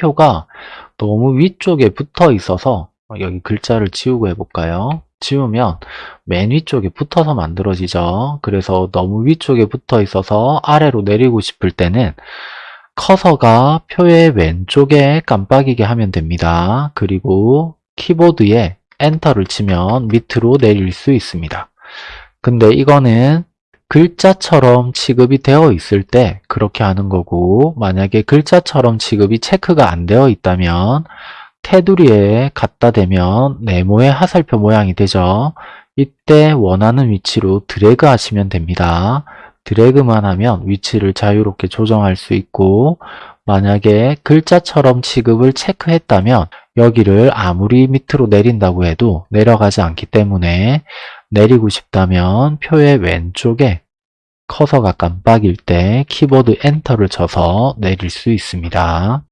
표가 너무 위쪽에 붙어 있어서 여기 글자를 지우고 해볼까요? 지우면 맨 위쪽에 붙어서 만들어지죠. 그래서 너무 위쪽에 붙어 있어서 아래로 내리고 싶을 때는 커서가 표의 왼쪽에 깜빡이게 하면 됩니다. 그리고 키보드에 엔터를 치면 밑으로 내릴 수 있습니다. 근데 이거는 글자처럼 취급이 되어 있을 때 그렇게 하는 거고 만약에 글자처럼 취급이 체크가 안 되어 있다면 테두리에 갖다 대면 네모의 하살표 모양이 되죠. 이때 원하는 위치로 드래그 하시면 됩니다. 드래그만 하면 위치를 자유롭게 조정할 수 있고 만약에 글자처럼 취급을 체크했다면 여기를 아무리 밑으로 내린다고 해도 내려가지 않기 때문에 내리고 싶다면 표의 왼쪽에 커서가 깜빡일 때 키보드 엔터를 쳐서 내릴 수 있습니다.